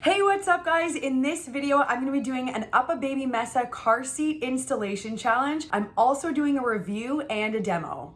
Hey, what's up guys? In this video, I'm gonna be doing an UPPAbaby Mesa car seat installation challenge. I'm also doing a review and a demo.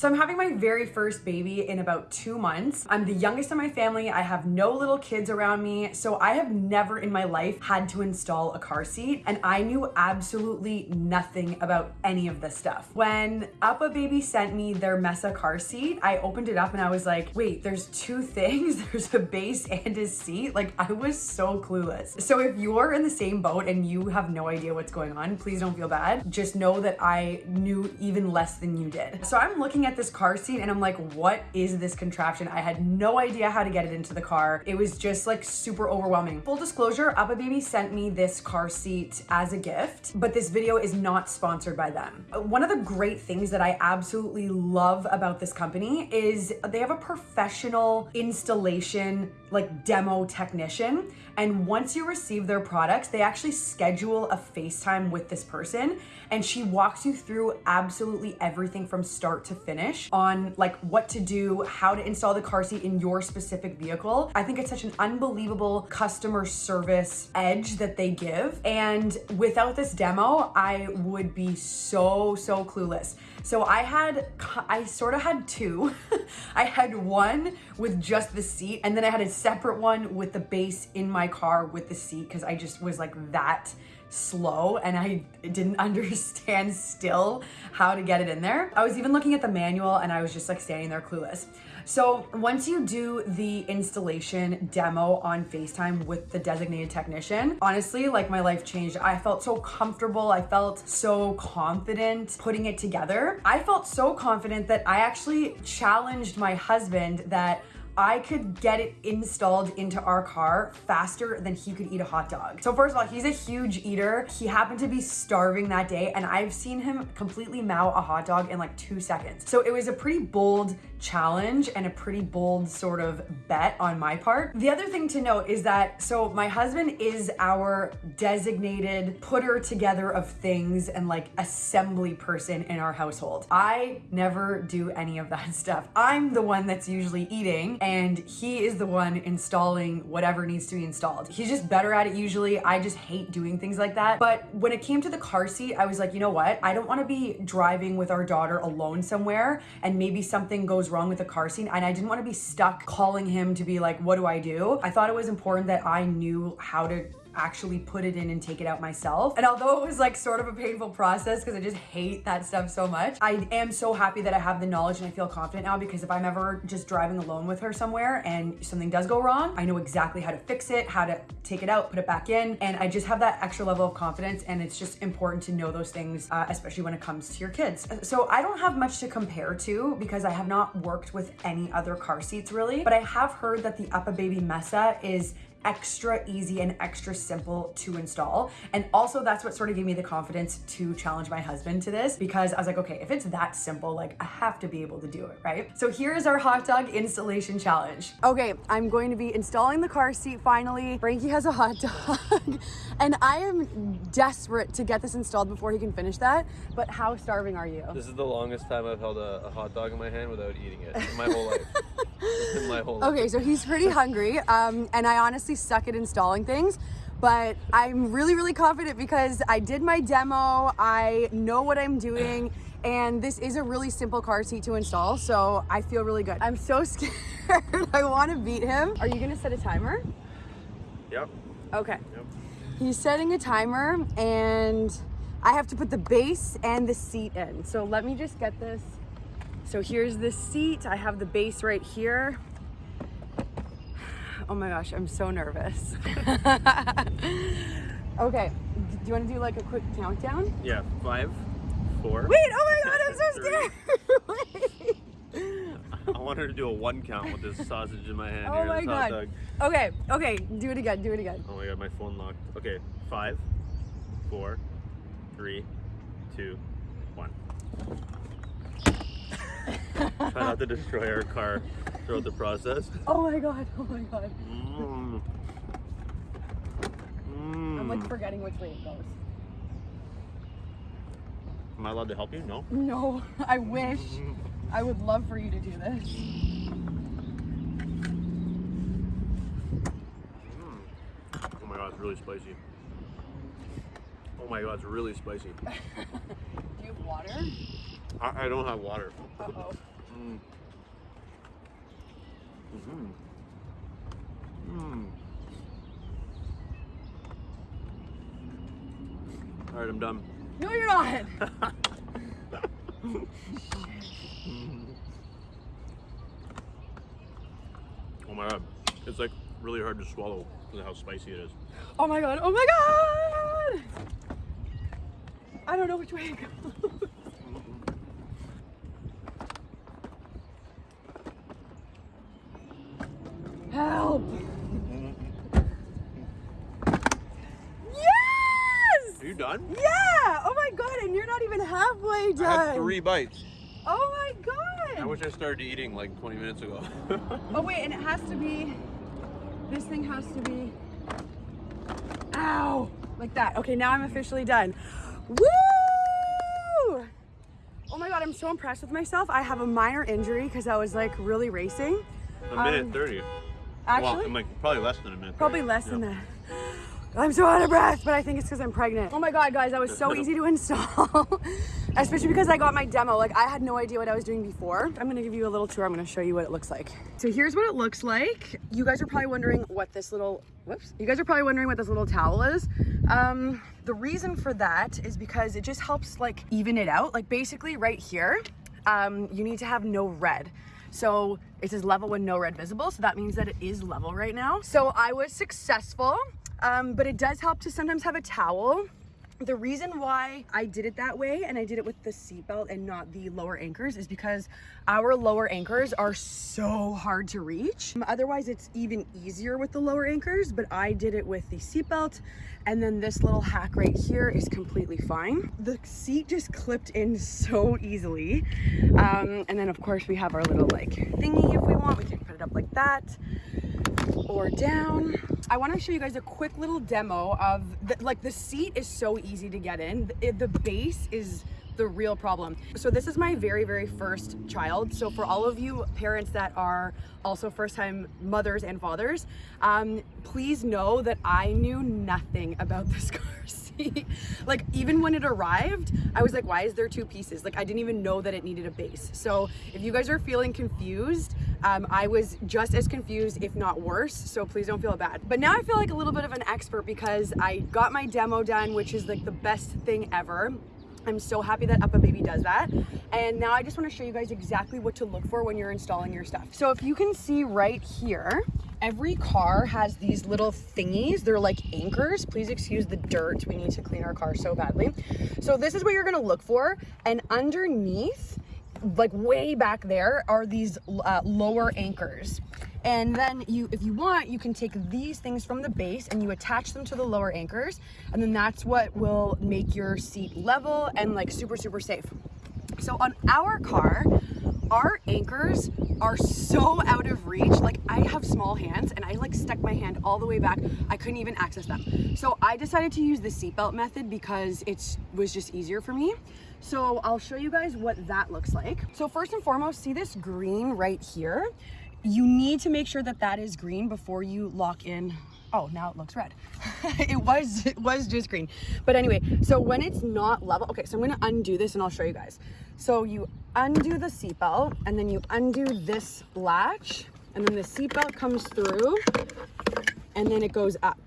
So I'm having my very first baby in about two months. I'm the youngest in my family. I have no little kids around me. So I have never in my life had to install a car seat and I knew absolutely nothing about any of this stuff. When UPPAbaby sent me their Mesa car seat, I opened it up and I was like, wait, there's two things. There's a base and a seat. Like I was so clueless. So if you're in the same boat and you have no idea what's going on, please don't feel bad. Just know that I knew even less than you did. So I'm looking at at this car seat and I'm like, what is this contraption? I had no idea how to get it into the car. It was just like super overwhelming. Full disclosure, Up Baby sent me this car seat as a gift, but this video is not sponsored by them. One of the great things that I absolutely love about this company is they have a professional installation like demo technician. And once you receive their products, they actually schedule a FaceTime with this person and she walks you through absolutely everything from start to finish on like what to do, how to install the car seat in your specific vehicle. I think it's such an unbelievable customer service edge that they give. And without this demo, I would be so, so clueless. So I had, I sort of had two. I had one with just the seat and then I had a separate one with the base in my car with the seat because I just was like that slow and I didn't understand still how to get it in there. I was even looking at the manual and I was just like standing there clueless. So once you do the installation demo on FaceTime with the designated technician, honestly, like my life changed. I felt so comfortable. I felt so confident putting it together. I felt so confident that I actually challenged my husband that I could get it installed into our car faster than he could eat a hot dog. So first of all, he's a huge eater. He happened to be starving that day and I've seen him completely mow a hot dog in like two seconds. So it was a pretty bold challenge and a pretty bold sort of bet on my part. The other thing to note is that, so my husband is our designated putter together of things and like assembly person in our household. I never do any of that stuff. I'm the one that's usually eating and he is the one installing whatever needs to be installed. He's just better at it usually. I just hate doing things like that. But when it came to the car seat, I was like, you know what? I don't want to be driving with our daughter alone somewhere and maybe something goes wrong with the car seat and I didn't want to be stuck calling him to be like, what do I do? I thought it was important that I knew how to actually put it in and take it out myself. And although it was like sort of a painful process because I just hate that stuff so much, I am so happy that I have the knowledge and I feel confident now because if I'm ever just driving alone with her somewhere and something does go wrong, I know exactly how to fix it, how to take it out, put it back in. And I just have that extra level of confidence and it's just important to know those things, uh, especially when it comes to your kids. So I don't have much to compare to because I have not worked with any other car seats really, but I have heard that the UPPAbaby Mesa is extra easy and extra simple to install. And also that's what sort of gave me the confidence to challenge my husband to this because I was like, okay, if it's that simple, like I have to be able to do it, right? So here is our hot dog installation challenge. Okay, I'm going to be installing the car seat finally. Frankie has a hot dog and I am desperate to get this installed before he can finish that. But how starving are you? This is the longest time I've held a, a hot dog in my hand without eating it in my whole life. in my whole life. Okay, so he's pretty hungry. Um, and I honestly honestly suck at installing things but I'm really, really confident because I did my demo, I know what I'm doing, and this is a really simple car seat to install, so I feel really good. I'm so scared, I wanna beat him. Are you gonna set a timer? Yep. Okay. Yep. He's setting a timer, and I have to put the base and the seat in. So let me just get this. So here's the seat, I have the base right here. Oh my gosh, I'm so nervous. okay, do you want to do like a quick countdown? Yeah, five, four. Wait, oh my god, I'm so scared. I want her to do a one count with this sausage in my hand. Oh here, my god. Okay, okay, do it again, do it again. Oh my god, my phone locked. Okay, five, four, three, two, one. Try not to destroy our car throughout the process. Oh my god, oh my god. Mm. Mm. I'm like forgetting which way it goes. Am I allowed to help you? No? No, I wish. I would love for you to do this. Oh my god, it's really spicy. Oh my god, it's really spicy. Do you have water? I, I don't have water. Uh-oh. Mm. Mm-hmm. Mm. All right, I'm done. No, you're not. Oh my god, it's like really hard to swallow because of how spicy it is. Oh my god. Oh my god. I don't know which way to go. Help. Yes! Are you done? Yeah! Oh my god, and you're not even halfway done. I had three bites. Oh my god! I wish I started eating like 20 minutes ago. Oh wait, and it has to be. This thing has to be. Ow! Like that. Okay, now I'm officially done. Woo! Oh my god, I'm so impressed with myself. I have a minor injury because I was like really racing. a minute Um, 30. Actually, well, I'm like probably less than a minute. Probably 30. less than that. I'm so out of breath, but I think it's because I'm pregnant. Oh my god, guys, that was so easy to install. Especially because I got my demo. Like, I had no idea what I was doing before. I'm gonna give you a little tour. I'm gonna show you what it looks like. So here's what it looks like. You guys are probably wondering what this little, whoops. You guys are probably wondering what this little towel is. Um, the reason for that is because it just helps like even it out. Like basically right here, um, you need to have no red. So it says level with no red visible. So that means that it is level right now. So I was successful, um, but it does help to sometimes have a towel. The reason why I did it that way and I did it with the seatbelt and not the lower anchors is because our lower anchors are so hard to reach. Um, Otherwise, it's even easier with the lower anchors, but I did it with the seatbelt and then this little hack right here is completely fine. The seat just clipped in so easily. Um, and then of course we have our little like thingy if we want, we can put it up like that or down. I want to show you guys a quick little demo of the, like the seat is so easy to get in. The, the base is the real problem. So this is my very, very first child. So for all of you parents that are also first time mothers and fathers, um, please know that I knew nothing about this car seat. like even when it arrived, I was like, why is there two pieces? Like I didn't even know that it needed a base. So if you guys are feeling confused, um, I was just as confused, if not worse. So please don't feel bad. But now I feel like a little bit of an expert because I got my demo done, which is like the best thing ever. I'm so happy that UPPAbaby does that. And now I just want to show you guys exactly what to look for when you're installing your stuff. So if you can see right here, every car has these little thingies. They're like anchors. Please excuse the dirt. We need to clean our car so badly. So this is what you're going to look for. And underneath, like way back there are these uh, lower anchors and then you if you want you can take these things from the base and you attach them to the lower anchors. And then that's what will make your seat level and like super super safe. So on our car our anchors are so out of reach. Like i have small hands and i like stuck my hand all the way back. I couldn't even access them. So i decided to use the seatbelt method because it was just easier for me. So i'll show you guys what that looks like. So first and foremost see this green right here you need to make sure that that is green before you lock in. Oh now it looks red. It was it was just green. But anyway so when it's not level okay so i'm going to undo this and i'll show you guys. So you undo the seatbelt and then you undo this latch and then the seatbelt comes through and then it goes up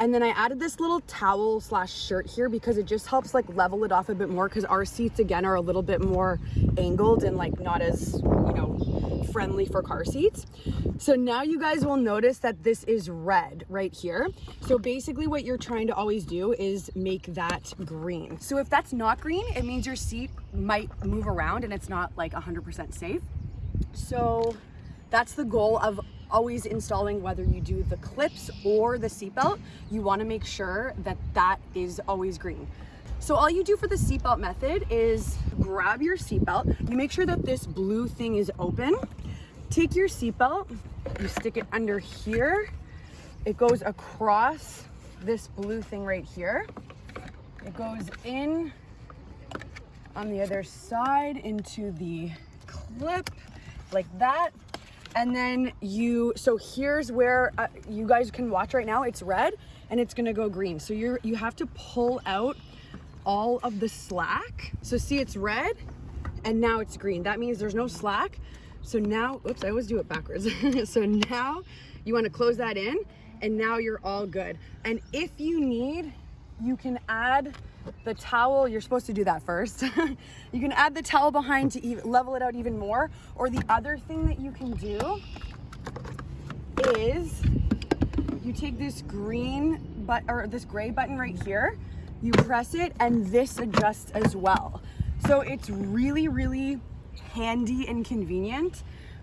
and then I added this little towel slash shirt here because it just helps like level it off a bit more because our seats again are a little bit more angled and like not as, you know, friendly for car seats. So now you guys will notice that this is red right here. So basically what you're trying to always do is make that green. So if that's not green, it means your seat might move around and it's not like 100% safe. So that's the goal of always installing whether you do the clips or the seatbelt you want to make sure that that is always green. So all you do for the seatbelt method is grab your seatbelt. You make sure that this blue thing is open. Take your seatbelt you stick it under here. It goes across this blue thing right here. It goes in on the other side into the clip like that. And then you, so here's where uh, you guys can watch right now, it's red and it's gonna go green. So you're, you have to pull out all of the slack. So see it's red and now it's green. That means there's no slack. So now, oops, I always do it backwards. so now you wanna close that in and now you're all good. And if you need, you can add the towel, you're supposed to do that first. you can add the towel behind to even, level it out even more. Or the other thing that you can do is you take this green but or this gray button right here, you press it and this adjusts as well. So it's really, really handy and convenient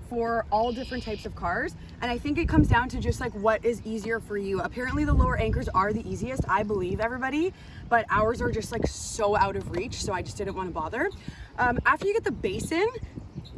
for all different types of cars. And I think it comes down to just like what is easier for you. Apparently the lower anchors are the easiest, I believe everybody, but ours are just like so out of reach. So I just didn't want to bother. Um, after you get the base in,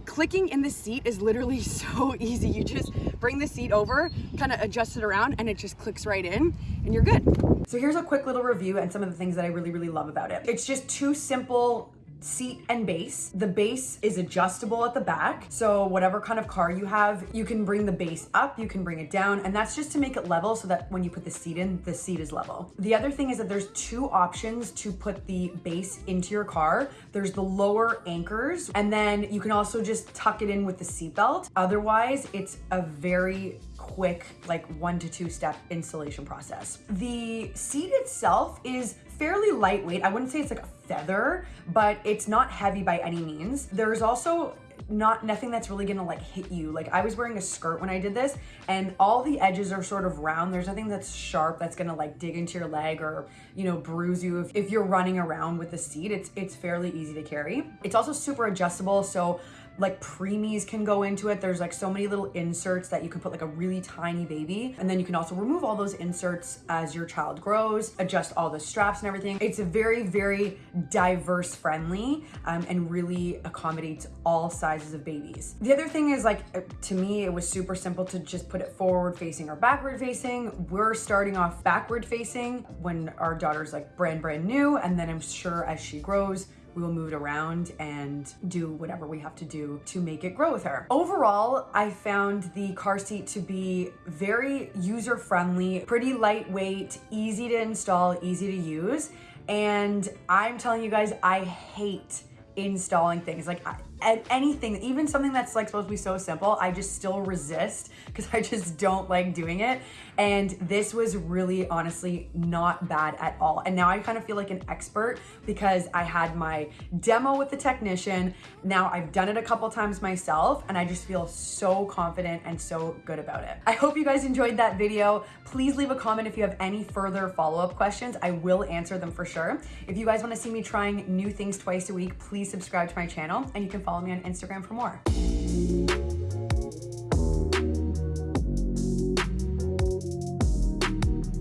clicking in the seat is literally so easy. You just bring the seat over, kind of adjust it around and it just clicks right in and you're good. So here's a quick little review and some of the things that I really, really love about it. It's just two simple seat and base. The base is adjustable at the back. So whatever kind of car you have, you can bring the base up, you can bring it down, and that's just to make it level so that when you put the seat in, the seat is level. The other thing is that there's two options to put the base into your car. There's the lower anchors, and then you can also just tuck it in with the seatbelt. Otherwise, it's a very quick, like one to two step installation process. The seat itself is fairly lightweight. I wouldn't say it's like a feather, but it's not heavy by any means. There's also not nothing that's really gonna like hit you. Like I was wearing a skirt when I did this and all the edges are sort of round. There's nothing that's sharp that's gonna like dig into your leg or, you know, bruise you. If, if you're running around with the seat, it's, it's fairly easy to carry. It's also super adjustable. So like preemies can go into it. There's like so many little inserts that you can put like a really tiny baby. And then you can also remove all those inserts as your child grows, adjust all the straps and everything. It's very, very diverse friendly um, and really accommodates all sizes of babies. The other thing is like, uh, to me, it was super simple to just put it forward facing or backward facing. We're starting off backward facing when our daughter's like brand, brand new. And then I'm sure as she grows, we will move it around and do whatever we have to do to make it grow with her. Overall, I found the car seat to be very user-friendly, pretty lightweight, easy to install, easy to use. And I'm telling you guys, I hate installing things. Like and anything, even something that's like supposed to be so simple, I just still resist because I just don't like doing it. And this was really honestly not bad at all. And now I kind of feel like an expert because I had my demo with the technician. Now I've done it a couple times myself and I just feel so confident and so good about it. I hope you guys enjoyed that video. Please leave a comment if you have any further follow-up questions. I will answer them for sure. If you guys want to see me trying new things twice a week, please subscribe to my channel and you can follow me on Instagram for more.